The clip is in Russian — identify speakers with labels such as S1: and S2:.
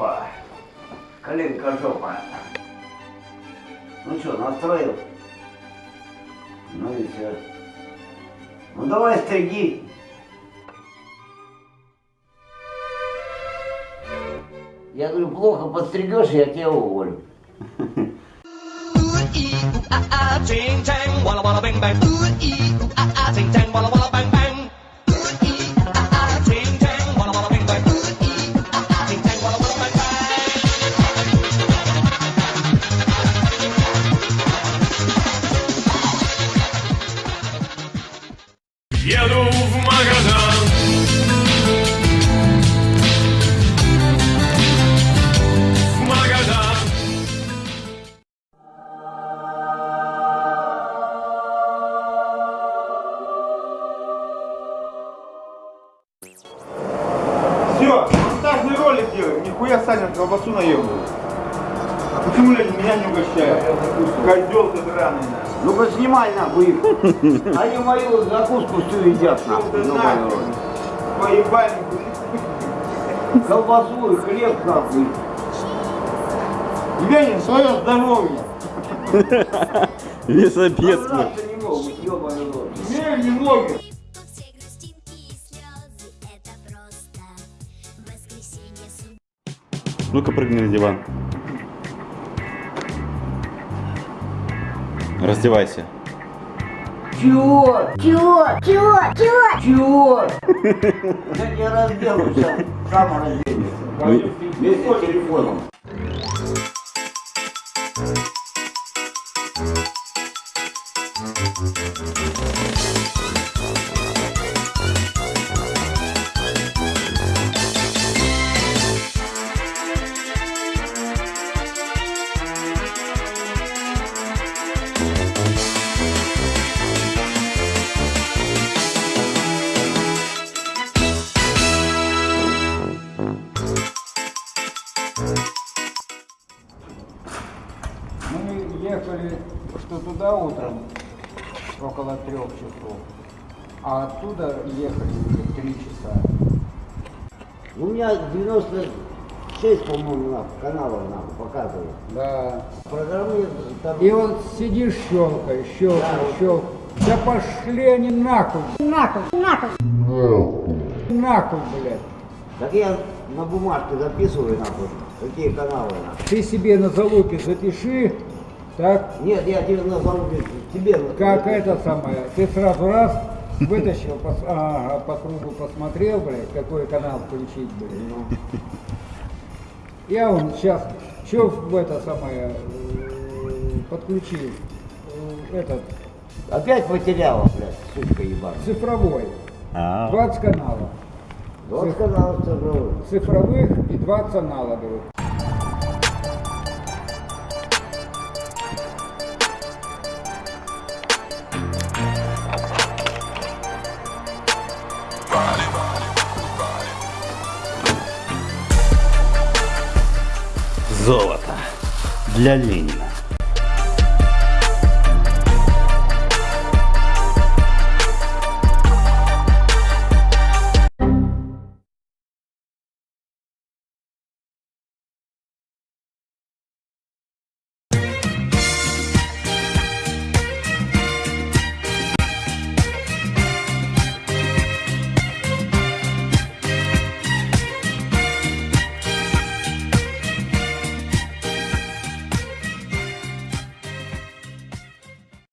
S1: Опа. Коленка жопа. Ну что, настроил? Ну и все. Ну давай стриги. Я говорю, плохо подстригешь, я тебя уволю.
S2: Ching chang, walla walla bang bang. Ooh ee,
S3: Все, монтажный ролик делаем. Нихуя Саня колбасу наебывает. А почему люди меня не угощают? Козел ты драный. нахуй.
S1: Ну-ка снимай нахуй их. Они мою закуску всю едят нахуй. Ну.
S3: Поебальник.
S1: Колбасу и хлеб нахуй.
S3: Ленин, свое здоровье.
S1: Собраться не могут, ёбаный рот.
S3: Ленин не могет.
S4: Ну-ка прыгни на диван. Раздевайся.
S1: Чего?
S5: Чего? Чего? Чего?
S1: Чего? Я тебя разделаю сейчас. Сам разделишься.
S4: Ну,
S1: Вместе с телефоном.
S6: Мы ехали что туда утром, около трех часов, а оттуда ехали уже три часа.
S1: У меня 96, по-моему, нахуй, каналов нахуй показывает.
S6: Да.
S1: Программы там...
S6: И вот сидишь, щелкаешь, щелкаешь, щелкаешь. Да пошли они нахуй. Нахуй, нахуй. Нахуй, блядь.
S1: Так я на бумажке записываю нахуй, какие каналы нахуй.
S6: Ты себе на залупе запиши, так,
S1: Нет, я тебе на залупе, тебе... на-
S6: как это самое, ты сразу раз вытащил, пос- ага, по кругу посмотрел, блядь, какой канал включить, блядь. Я он сейчас, что в это самое, э, подключил, э, этот,
S1: Опять потеряла, блядь, сучка ебаная.
S6: цифровой,
S4: А,
S6: 20 каналов.
S1: Вот канал цифровой.
S6: Цифровых и 20 аналоговых.
S4: Золото. Для Ленина.